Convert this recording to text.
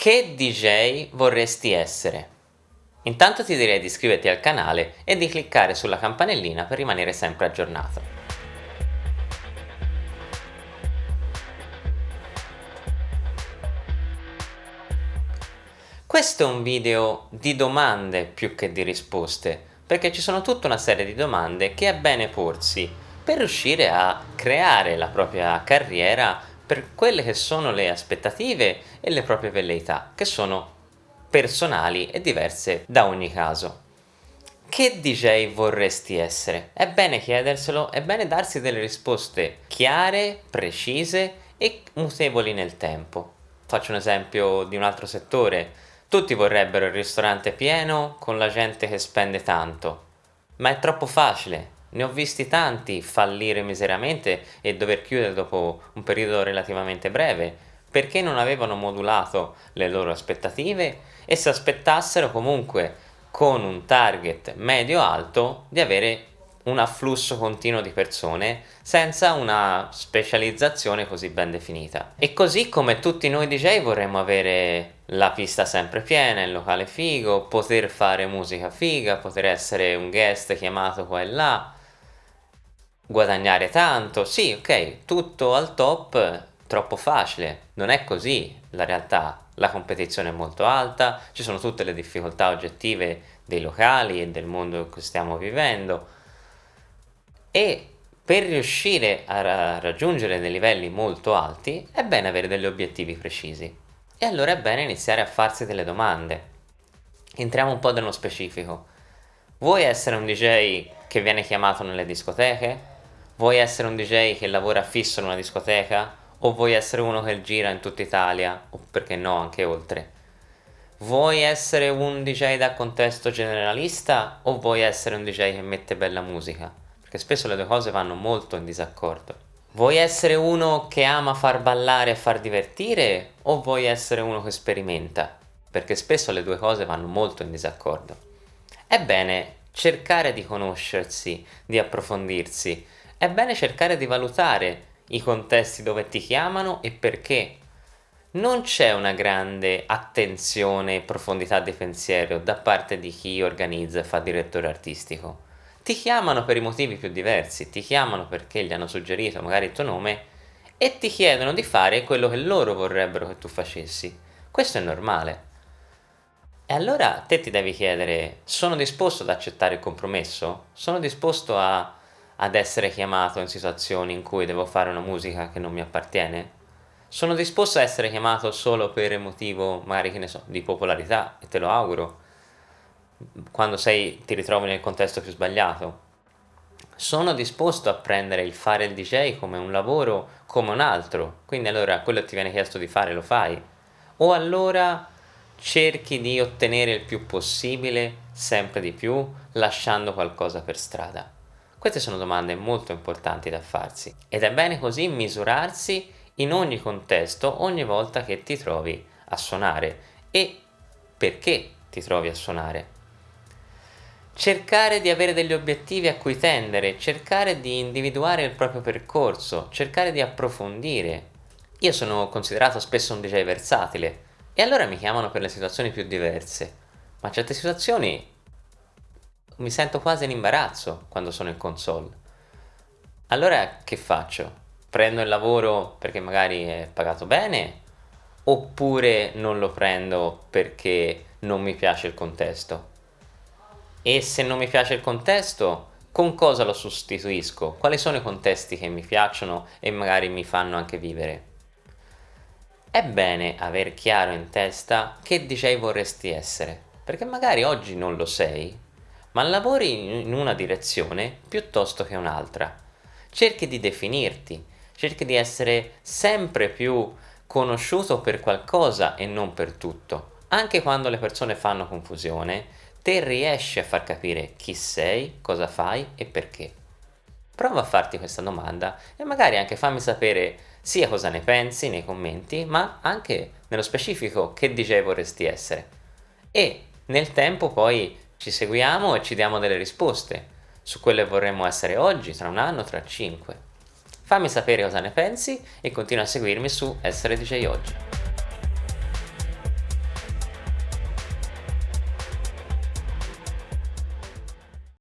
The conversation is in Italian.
Che DJ vorresti essere? Intanto ti direi di iscriverti al canale e di cliccare sulla campanellina per rimanere sempre aggiornato. Questo è un video di domande più che di risposte, perché ci sono tutta una serie di domande che è bene porsi per riuscire a creare la propria carriera per quelle che sono le aspettative e le proprie velleità, che sono personali e diverse da ogni caso. Che DJ vorresti essere? È bene chiederselo, è bene darsi delle risposte chiare, precise e mutevoli nel tempo. Faccio un esempio di un altro settore. Tutti vorrebbero il ristorante pieno con la gente che spende tanto, ma è troppo facile, ne ho visti tanti fallire miseramente e dover chiudere dopo un periodo relativamente breve, perché non avevano modulato le loro aspettative e si aspettassero comunque con un target medio-alto di avere un afflusso continuo di persone senza una specializzazione così ben definita. E così come tutti noi DJ vorremmo avere la pista sempre piena, il locale figo, poter fare musica figa, poter essere un guest chiamato qua e là, guadagnare tanto, sì ok, tutto al top, troppo facile, non è così la realtà, la competizione è molto alta, ci sono tutte le difficoltà oggettive dei locali e del mondo in cui stiamo vivendo e per riuscire a raggiungere dei livelli molto alti è bene avere degli obiettivi precisi e allora è bene iniziare a farsi delle domande. Entriamo un po' nello specifico. Vuoi essere un DJ che viene chiamato nelle discoteche? Vuoi essere un DJ che lavora fisso in una discoteca? O vuoi essere uno che gira in tutta Italia? O perché no, anche oltre? Vuoi essere un DJ da contesto generalista? O vuoi essere un DJ che mette bella musica? Perché spesso le due cose vanno molto in disaccordo. Vuoi essere uno che ama far ballare e far divertire? O vuoi essere uno che sperimenta? Perché spesso le due cose vanno molto in disaccordo. Ebbene, cercare di conoscersi, di approfondirsi, è bene cercare di valutare i contesti dove ti chiamano e perché. Non c'è una grande attenzione e profondità di pensiero da parte di chi organizza e fa direttore artistico. Ti chiamano per i motivi più diversi, ti chiamano perché gli hanno suggerito magari il tuo nome e ti chiedono di fare quello che loro vorrebbero che tu facessi. Questo è normale. E allora te ti devi chiedere, sono disposto ad accettare il compromesso? Sono disposto a ad essere chiamato in situazioni in cui devo fare una musica che non mi appartiene? Sono disposto a essere chiamato solo per motivo, magari che ne so, di popolarità, e te lo auguro, quando sei, ti ritrovi nel contesto più sbagliato. Sono disposto a prendere il fare il DJ come un lavoro, come un altro, quindi allora quello che ti viene chiesto di fare lo fai. O allora cerchi di ottenere il più possibile, sempre di più, lasciando qualcosa per strada. Queste sono domande molto importanti da farsi ed è bene così misurarsi in ogni contesto ogni volta che ti trovi a suonare e perché ti trovi a suonare. Cercare di avere degli obiettivi a cui tendere, cercare di individuare il proprio percorso, cercare di approfondire. Io sono considerato spesso un DJ versatile e allora mi chiamano per le situazioni più diverse, ma certe situazioni mi sento quasi in imbarazzo quando sono in console. Allora che faccio? Prendo il lavoro perché magari è pagato bene oppure non lo prendo perché non mi piace il contesto? E se non mi piace il contesto, con cosa lo sostituisco? Quali sono i contesti che mi piacciono e magari mi fanno anche vivere? È bene aver chiaro in testa che DJ vorresti essere, perché magari oggi non lo sei, ma lavori in una direzione piuttosto che un'altra. Cerchi di definirti, cerchi di essere sempre più conosciuto per qualcosa e non per tutto. Anche quando le persone fanno confusione, te riesci a far capire chi sei, cosa fai e perché. Prova a farti questa domanda e magari anche fammi sapere sia cosa ne pensi nei commenti, ma anche nello specifico che DJ vorresti essere. E nel tempo poi ci seguiamo e ci diamo delle risposte su quelle vorremmo essere oggi, tra un anno, tra cinque. Fammi sapere cosa ne pensi e continua a seguirmi su Essere DJ Oggi.